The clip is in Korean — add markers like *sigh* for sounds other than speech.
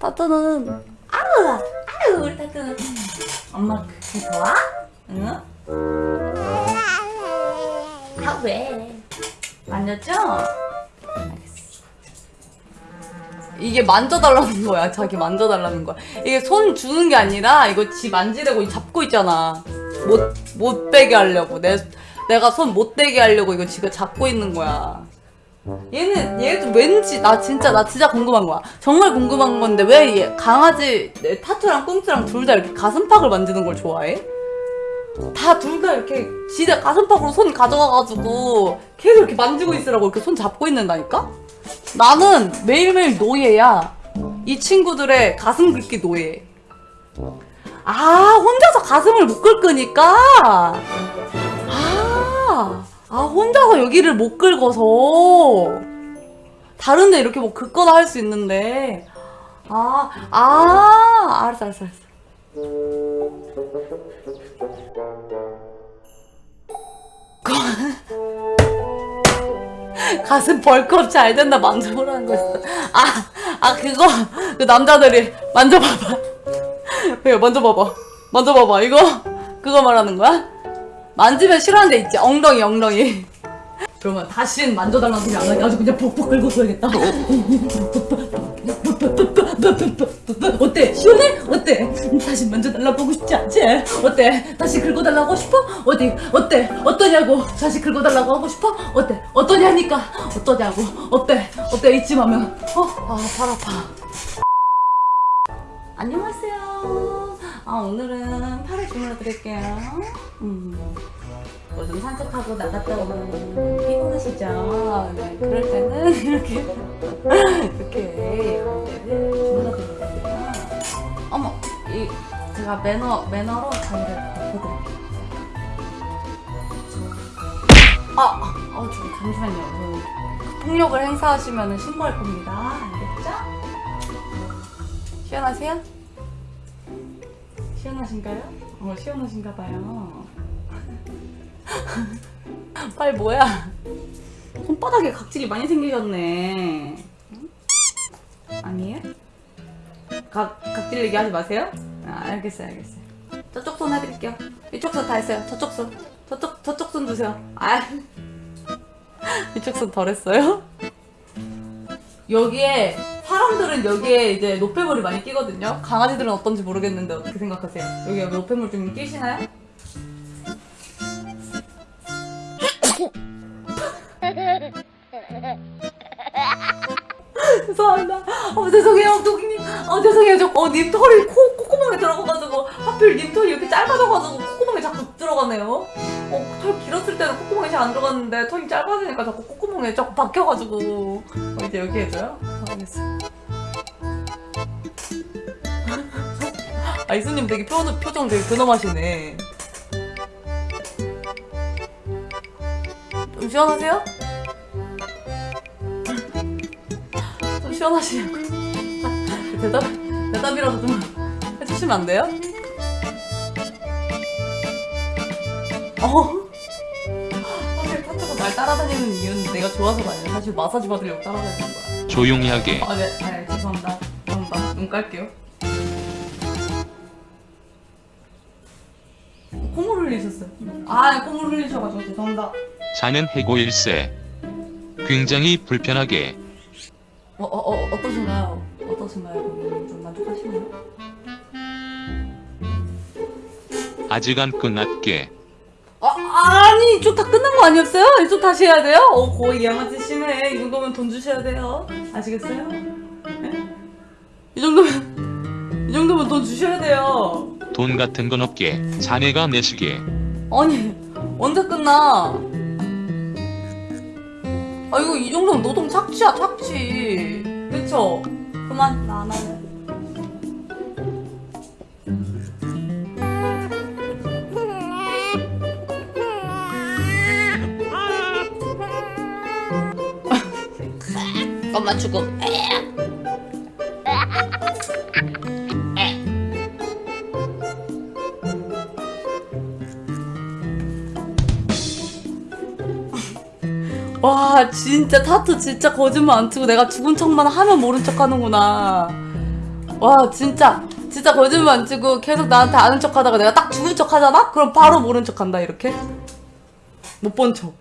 타투는 아우 아우 우리 타투는 엄마 그게 좋아? 응? 아 왜? 만졌죠? 이게 만져달라는 거야. 자기 만져달라는 거야. 이게 손 주는 게 아니라 이거 지 만지려고 잡고 있잖아. 못, 못 빼게 하려고. 내, 내가 손 못 대게 하려고 이거 지가 잡고 있는 거야. 얘는, 얘도 왠지, 나 진짜, 나 진짜 궁금한 거야. 정말 궁금한 건데 왜 얘, 강아지, 내 타투랑 꽁트랑 둘 다 이렇게 가슴팍을 만지는 걸 좋아해? 다 둘 다 이렇게 지대 가슴팍으로 손 가져가가지고 계속 이렇게 만지고 있으라고 이렇게 손 잡고 있는다니까? 나는 매일매일 노예야. 이 친구들의 가슴 긁기 노예. 아, 혼자서 가슴을 못 긁으니까? 아, 아, 혼자서 여기를 못 긁어서. 다른데 이렇게 뭐 긁거나 할 수 있는데. 아, 아, 알았어, 알았어, 알았어. *laughs* 가슴 벌크업 잘 된다 만져보라는 거 있어. 아, 아 그거 그 남자들이 만져봐봐. *laughs* 왜 만져봐봐. 만져봐봐. 이거 그거 말하는 거야? 만지면 싫어하는 데 있지. 엉덩이 엉덩이. 그러면 다시는 만져달라는 소리 안 하게 아주 그냥 벅벅 긁어줘야겠다. 어때? 시원해? 어때? 다시 만져달라고 보고 싶지 않지? 어때? 다시 긁어달라고 싶어? 어디? 어때? 어떠냐고? 다시 긁어달라고 하고 싶어? 어때? 어떠냐니까? 어떠냐고? 어때? 어때? 이쯤 하면 어? 아, 팔 아파. 안녕하세요. 아, 오늘은 팔을 주물러 드릴게요. 음. 뭐좀 산책하고 나갔다 오면 피곤하시죠? 네, 그럴 때는 *laughs* 이렇게 이렇게 이렇게 주물러드리거든요. 어머, 이 제가 매너 매너로 자리를 바꿔드릴게요. 아, 어, 저 잠시만요. 그 폭력을 행사하시면 신고할 겁니다. 알겠죠? 시원하세요? 시원하신가요? 어, 시원하신가 봐요. *laughs* 빨 뭐야? 손바닥에 각질이 많이 생기셨네. 응? 아니에요? 각 각질 얘기하지 마세요. 아, 알겠어요, 알겠어요. 저쪽 손 해드릴게요. 이쪽 손 다 했어요. 저쪽 손, 저쪽 저쪽 손 주세요. 아, *laughs* 이쪽 손 덜 했어요? 여기에 사람들은 여기에 이제 노폐물이 많이 끼거든요. 강아지들은 어떤지 모르겠는데 어떻게 생각하세요? 여기 노폐물 좀 끼시나요? *laughs* 죄송합니다. 어, 죄송해요, 도끼님. 어, 죄송해요. 저, 어, 님 털이 코, 콧구멍에 들어가가지고, 하필 님 털이 이렇게 짧아져가지고, 콧구멍에 자꾸 들어가네요. 어, 털 길었을 때는 콧구멍에 잘안 들어갔는데, 털이 짧아지니까 자꾸 콧구멍에 자꾸 박혀가지고. 어, 이제 여기 해줘요? 어, 알겠어. 아, 이수님 되게 표정, 표정 되게 근엄하시네. 좀 시원하세요? 좀 시원하시냐고. *laughs* 대답, 대답이라도 좀 해주시면 안 돼요? 어? 사실 타투가 날 따라다니는 이유는 내가 좋아서가 아니라 사실 마사지 받으려고 따라다니는 거야. 조용히 하게 아, 네, 아, 네, 죄송합니다. 죄송합니다. 눈 깔게요. 콧물 흘리셨어요. 아, 콧물 흘리셔가지고 죄송합니다. 자는 해고 일세 굉장히 불편하게 어, 어, 어, 어떠신가요? 어떠신가요? 좀 만족하시나요? 아직 안 끝났게 아, 아니, 이쪽 다 끝난 거 아니었어요? 이쪽 다시 해야 돼요? 어, 거의 양아치 심해. 이 정도면 돈 주셔야 돼요. 아시겠어요? 네? 이 정도면, 이 정도면 돈 주셔야 돼요. 돈 같은 건 없게 자네가 내시게 아니, 언제 끝나? 아, 이거 이 정도면 노동 착취야, 착취. 그쵸? 그만, 나안 엄마 죽음. 와 진짜 타투 진짜 거짓말 안 치고 내가 죽은 척만 하면 모른 척 하는구나 와 진짜 진짜 거짓말 안 치고 계속 나한테 아는 척 하다가 내가 딱 죽은 척 하잖아? 그럼 바로 모른 척 한다 이렇게 못 본 척